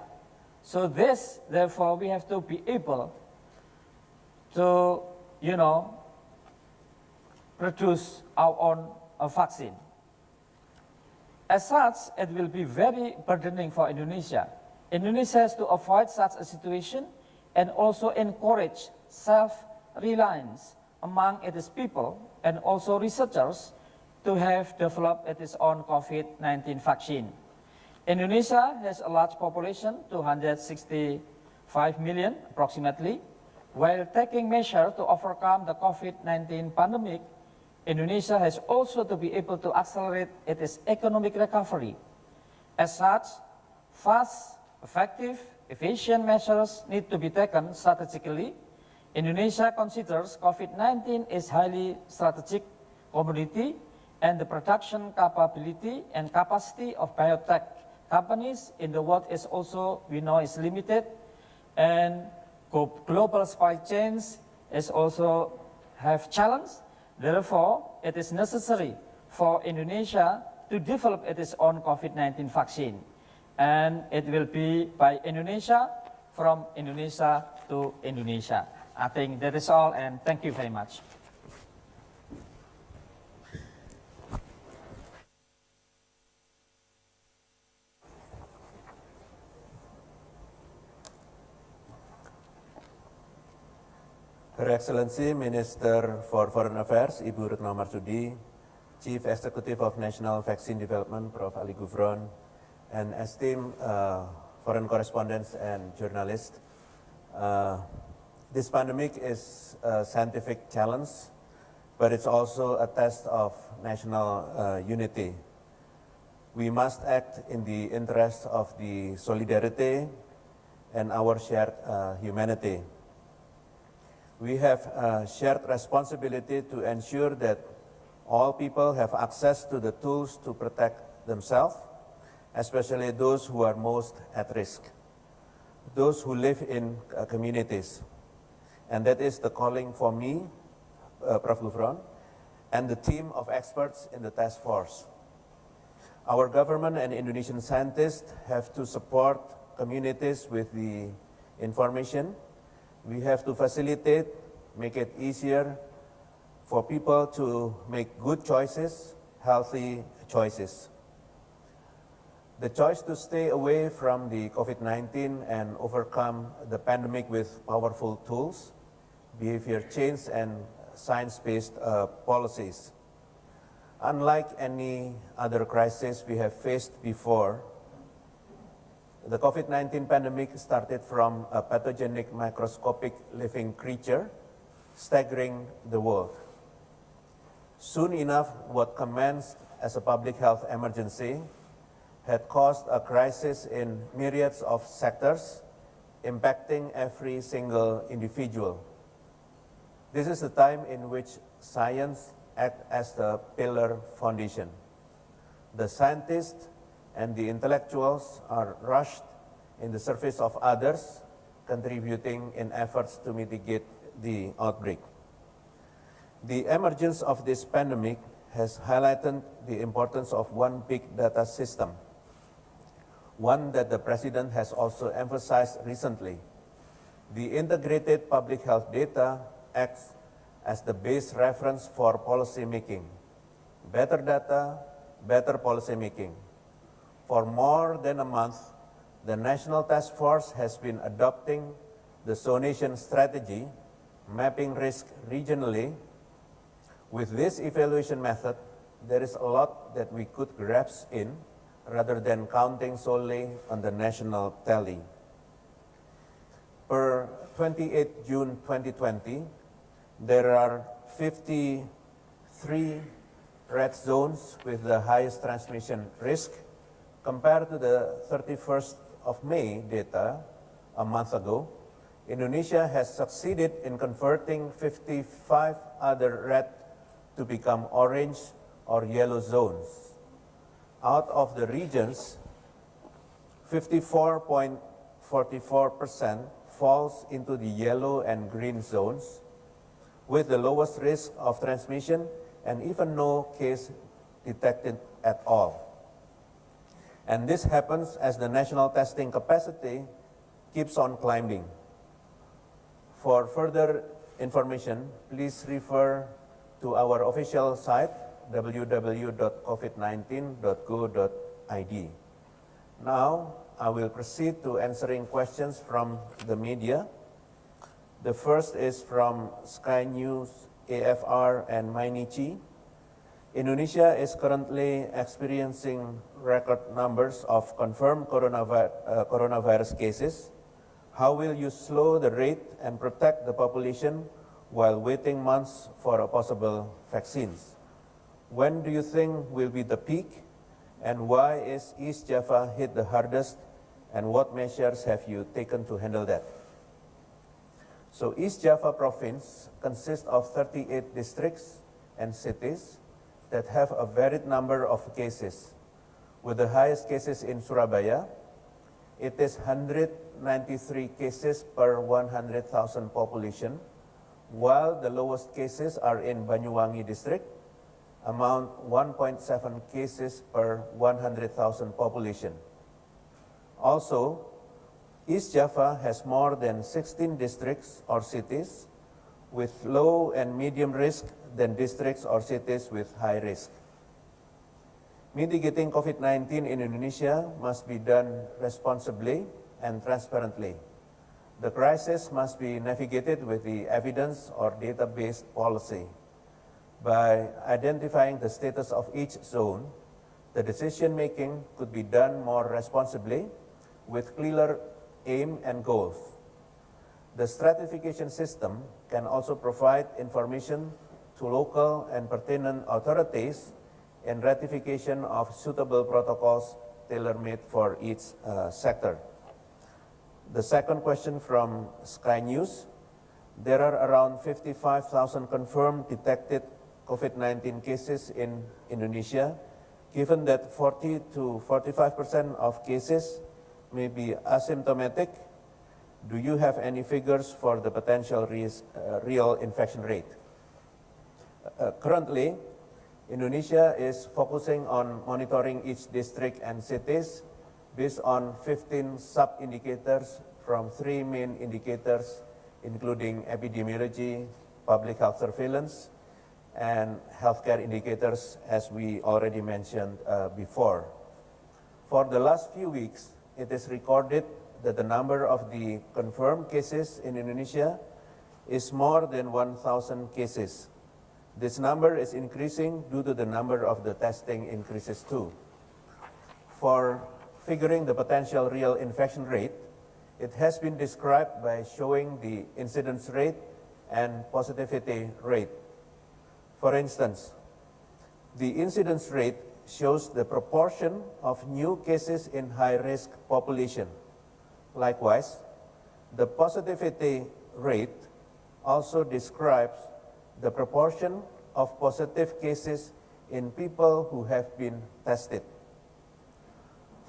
So this, therefore, we have to be able to, you know, produce our own uh, vaccine. As such, it will be very burdening for Indonesia. Indonesia has to avoid such a situation and also encourage self-reliance among its people and also researchers to have developed its own COVID-19 vaccine. Indonesia has a large population, 265 million approximately. While taking measures to overcome the COVID-19 pandemic, Indonesia has also to be able to accelerate its economic recovery. As such, fast, effective, efficient measures need to be taken strategically. Indonesia considers COVID-19 is highly strategic commodity and the production capability and capacity of biotech companies in the world is also, we know, is limited. And global supply chains is also have challenge. Therefore, it is necessary for Indonesia to develop its own COVID-19 vaccine. And it will be by Indonesia, from Indonesia to Indonesia. I think that is all, and thank you very much. Her Excellency Minister for Foreign Affairs, Ibu Retno Marsudi, Chief Executive of National Vaccine Development, Prof. Ali Gufron, and esteemed uh, foreign correspondents and journalists. Uh, this pandemic is a scientific challenge, but it's also a test of national uh, unity. We must act in the interest of the solidarity and our shared uh, humanity we have a shared responsibility to ensure that all people have access to the tools to protect themselves, especially those who are most at risk, those who live in uh, communities. And that is the calling for me, uh, Prof. And the team of experts in the task force. Our government and Indonesian scientists have to support communities with the information we have to facilitate, make it easier for people to make good choices, healthy choices. The choice to stay away from the COVID-19 and overcome the pandemic with powerful tools, behavior change and science-based uh, policies. Unlike any other crisis we have faced before, the COVID-19 pandemic started from a pathogenic microscopic living creature staggering the world. Soon enough, what commenced as a public health emergency had caused a crisis in myriads of sectors, impacting every single individual. This is the time in which science acts as the pillar foundation. The scientists and the intellectuals are rushed in the service of others, contributing in efforts to mitigate the outbreak. The emergence of this pandemic has highlighted the importance of one big data system, one that the President has also emphasized recently. The integrated public health data acts as the base reference for policy making. Better data, better policy making. For more than a month, the National Task Force has been adopting the zonation strategy, mapping risk regionally. With this evaluation method, there is a lot that we could grasp in rather than counting solely on the national tally. Per 28 June 2020, there are 53 red zones with the highest transmission risk Compared to the 31st of May data a month ago, Indonesia has succeeded in converting 55 other red to become orange or yellow zones. Out of the regions, 54.44% falls into the yellow and green zones with the lowest risk of transmission and even no case detected at all. And this happens as the national testing capacity keeps on climbing. For further information, please refer to our official site www.covid19.go.id. Now, I will proceed to answering questions from the media. The first is from Sky News, AFR, and Mainichi. Indonesia is currently experiencing record numbers of confirmed coronavirus, uh, coronavirus cases. How will you slow the rate and protect the population while waiting months for a possible vaccines? When do you think will be the peak? And why is East Java hit the hardest? And what measures have you taken to handle that? So East Java province consists of 38 districts and cities that have a varied number of cases. With the highest cases in Surabaya, it is 193 cases per 100,000 population, while the lowest cases are in Banyuwangi district, amount 1.7 cases per 100,000 population. Also, East Java has more than 16 districts or cities with low and medium risk than districts or cities with high risk. Mitigating COVID-19 in Indonesia must be done responsibly and transparently. The crisis must be navigated with the evidence or data-based policy. By identifying the status of each zone, the decision-making could be done more responsibly with clearer aim and goals. The stratification system can also provide information to local and pertinent authorities in ratification of suitable protocols tailor-made for each uh, sector. The second question from Sky News. There are around 55,000 confirmed detected COVID-19 cases in Indonesia. Given that 40 to 45% of cases may be asymptomatic, do you have any figures for the potential risk, uh, real infection rate? Uh, currently, Indonesia is focusing on monitoring each district and cities based on 15 sub-indicators from three main indicators, including epidemiology, public health surveillance, and healthcare indicators, as we already mentioned uh, before. For the last few weeks, it is recorded that the number of the confirmed cases in Indonesia is more than 1,000 cases. This number is increasing due to the number of the testing increases too. For figuring the potential real infection rate, it has been described by showing the incidence rate and positivity rate. For instance, the incidence rate shows the proportion of new cases in high-risk population. Likewise, the positivity rate also describes the proportion of positive cases in people who have been tested.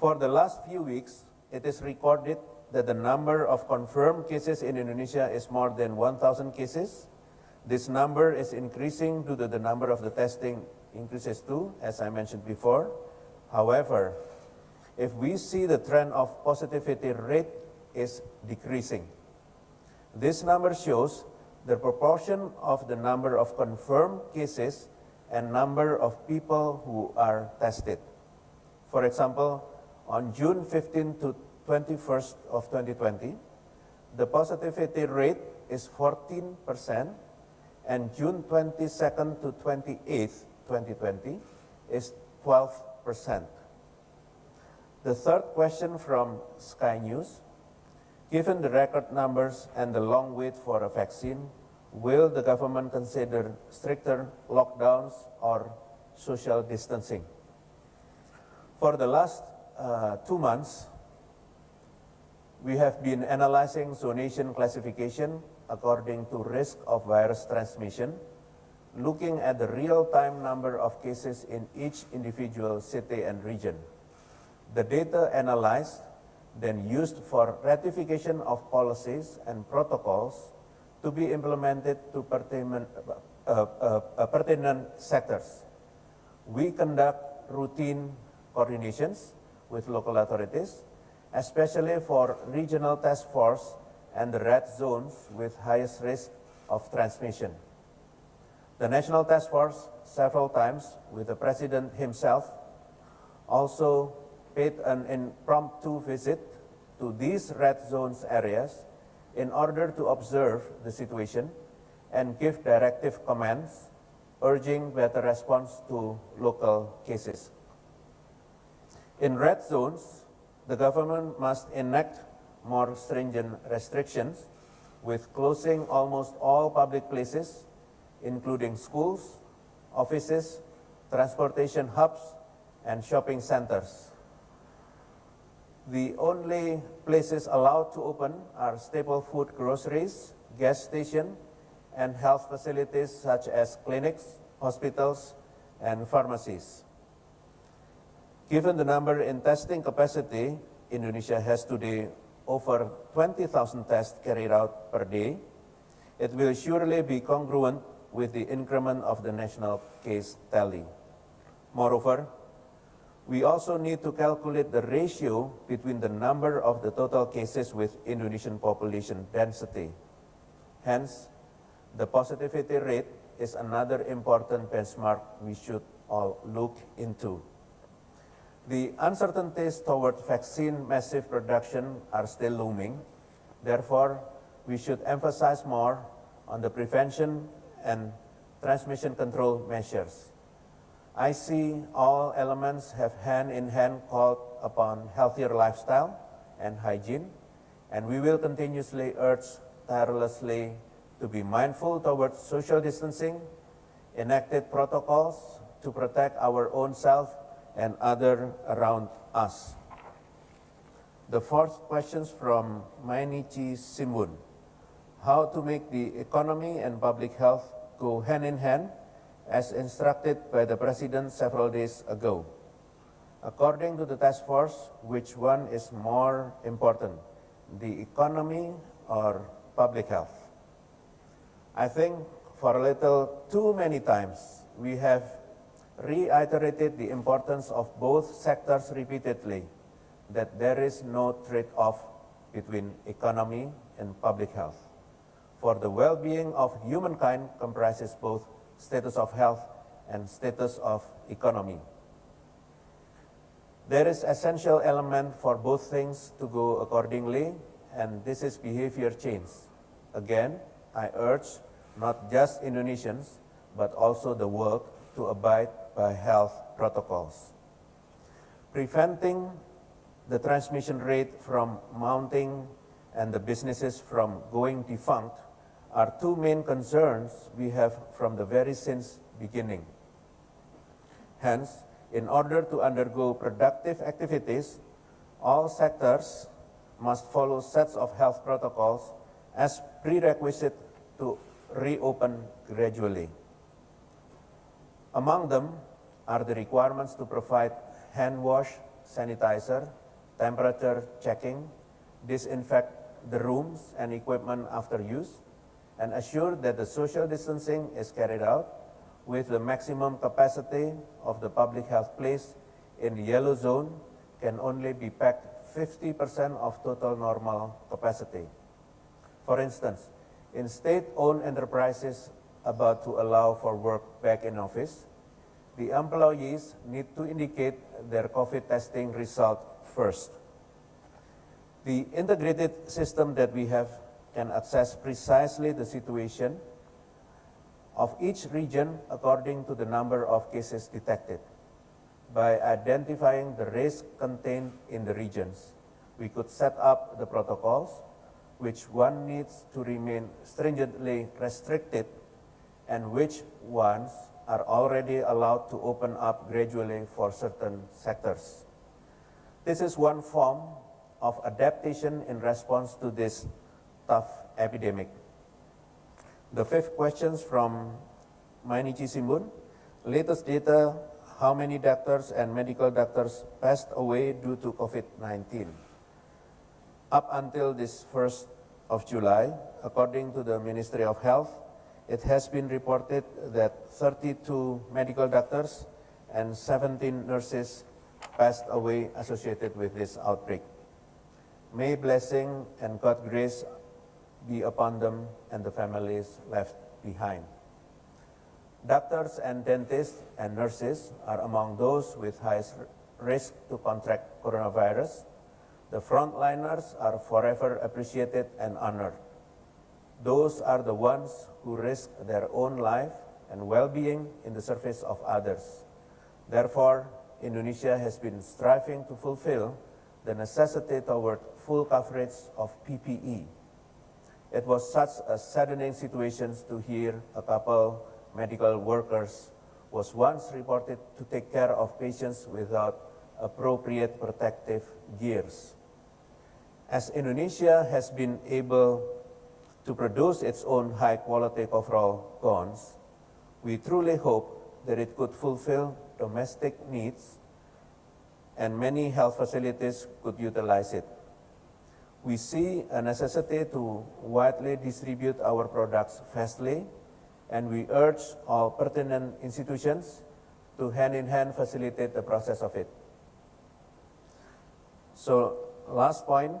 For the last few weeks, it is recorded that the number of confirmed cases in Indonesia is more than 1,000 cases. This number is increasing due to the number of the testing increases too, as I mentioned before. However, if we see the trend of positivity rate is decreasing. This number shows the proportion of the number of confirmed cases and number of people who are tested. For example, on June 15 to 21st of 2020, the positivity rate is 14%, and June 22nd to 28th, 2020, is 12%. The third question from Sky News, Given the record numbers and the long wait for a vaccine, will the government consider stricter lockdowns or social distancing? For the last uh, two months, we have been analyzing zonation classification according to risk of virus transmission, looking at the real-time number of cases in each individual city and region. The data analyzed then used for ratification of policies and protocols to be implemented to pertinent, uh, uh, uh, pertinent sectors. We conduct routine coordinations with local authorities, especially for regional task force and the red zones with highest risk of transmission. The National Task Force several times with the President himself also paid an impromptu visit to these red zones areas in order to observe the situation and give directive commands urging better response to local cases. In red zones, the government must enact more stringent restrictions with closing almost all public places, including schools, offices, transportation hubs, and shopping centers. The only places allowed to open are staple food groceries, gas station, and health facilities such as clinics, hospitals, and pharmacies. Given the number in testing capacity, Indonesia has today over 20,000 tests carried out per day. It will surely be congruent with the increment of the national case tally. Moreover, we also need to calculate the ratio between the number of the total cases with Indonesian population density. Hence, the positivity rate is another important benchmark we should all look into. The uncertainties toward vaccine massive production are still looming. Therefore, we should emphasize more on the prevention and transmission control measures. I see all elements have hand in hand called upon healthier lifestyle and hygiene, and we will continuously urge tirelessly to be mindful towards social distancing, enacted protocols to protect our own self and other around us. The fourth question from Mainichi Shimbun. How to make the economy and public health go hand in hand as instructed by the President several days ago. According to the task force, which one is more important, the economy or public health? I think for a little too many times we have reiterated the importance of both sectors repeatedly, that there is no trade-off between economy and public health. For the well-being of humankind comprises both status of health, and status of economy. There is essential element for both things to go accordingly, and this is behavior change. Again, I urge not just Indonesians, but also the world to abide by health protocols. Preventing the transmission rate from mounting and the businesses from going defunct are two main concerns we have from the very since beginning. Hence, in order to undergo productive activities, all sectors must follow sets of health protocols as prerequisite to reopen gradually. Among them are the requirements to provide hand wash, sanitizer, temperature checking, disinfect the rooms and equipment after use, and assure that the social distancing is carried out with the maximum capacity of the public health place in the yellow zone can only be packed 50% of total normal capacity. For instance, in state-owned enterprises about to allow for work back in office, the employees need to indicate their COVID testing result first. The integrated system that we have can assess precisely the situation of each region according to the number of cases detected. By identifying the risk contained in the regions, we could set up the protocols which one needs to remain stringently restricted and which ones are already allowed to open up gradually for certain sectors. This is one form of adaptation in response to this tough epidemic. The fifth question from Mainichi Shimbun. Latest data, how many doctors and medical doctors passed away due to COVID-19? Up until this 1st of July, according to the Ministry of Health, it has been reported that 32 medical doctors and 17 nurses passed away associated with this outbreak. May blessing and God grace be upon them and the families left behind. Doctors and dentists and nurses are among those with highest risk to contract coronavirus. The frontliners are forever appreciated and honored. Those are the ones who risk their own life and well-being in the service of others. Therefore, Indonesia has been striving to fulfill the necessity toward full coverage of PPE. It was such a saddening situation to hear a couple medical workers was once reported to take care of patients without appropriate protective gears. As Indonesia has been able to produce its own high-quality coverall gowns, we truly hope that it could fulfill domestic needs and many health facilities could utilize it. We see a necessity to widely distribute our products fastly, and we urge all pertinent institutions to hand-in-hand -hand facilitate the process of it. So last point,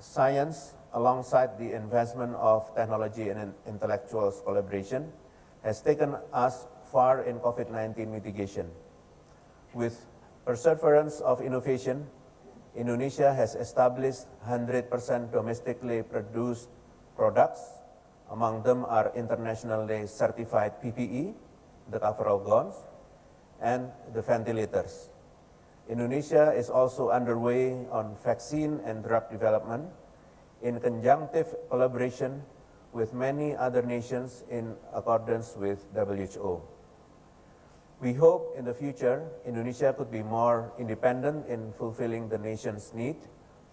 science alongside the investment of technology and intellectual collaboration has taken us far in COVID-19 mitigation. With perseverance of innovation, Indonesia has established 100% domestically produced products. Among them are internationally certified PPE, the coverall gowns, and the ventilators. Indonesia is also underway on vaccine and drug development in conjunctive collaboration with many other nations in accordance with WHO. We hope in the future, Indonesia could be more independent in fulfilling the nation's need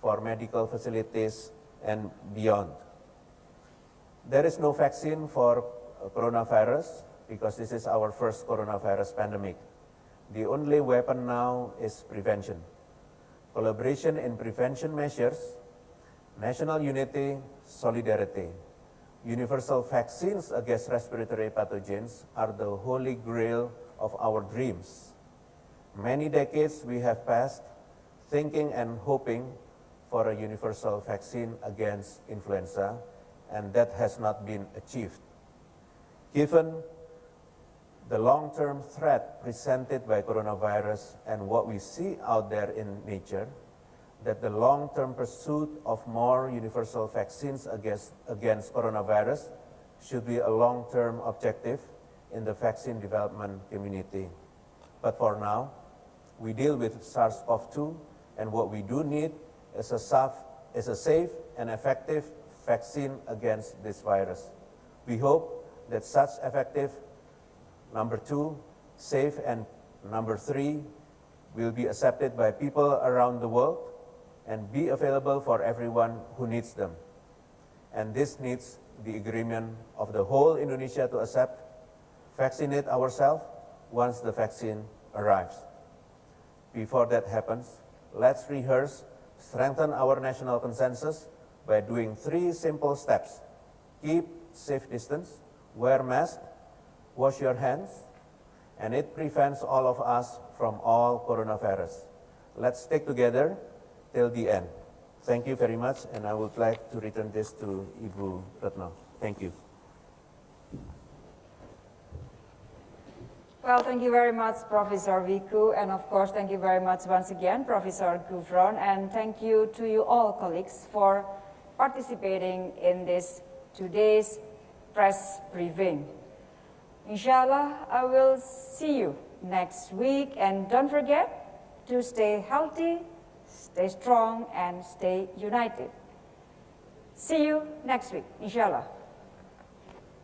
for medical facilities and beyond. There is no vaccine for coronavirus because this is our first coronavirus pandemic. The only weapon now is prevention. Collaboration in prevention measures, national unity, solidarity. Universal vaccines against respiratory pathogens are the holy grail of our dreams. Many decades we have passed thinking and hoping for a universal vaccine against influenza, and that has not been achieved. Given the long-term threat presented by coronavirus and what we see out there in nature, that the long-term pursuit of more universal vaccines against, against coronavirus should be a long-term objective in the vaccine development community. But for now, we deal with SARS-CoV-2, and what we do need is a, safe, is a safe and effective vaccine against this virus. We hope that such effective Number two, safe, and number three, will be accepted by people around the world and be available for everyone who needs them. And this needs the agreement of the whole Indonesia to accept, vaccinate ourselves once the vaccine arrives. Before that happens, let's rehearse, strengthen our national consensus by doing three simple steps. Keep safe distance, wear mask, wash your hands, and it prevents all of us from all coronavirus. Let's stick together till the end. Thank you very much, and I would like to return this to Ibu Ratna. Thank you. Well, thank you very much, Professor Wiku, and of course, thank you very much once again, Professor Ghufron, and thank you to you all colleagues for participating in this today's press briefing. Inshallah, I will see you next week. And don't forget to stay healthy, stay strong, and stay united. See you next week, inshallah.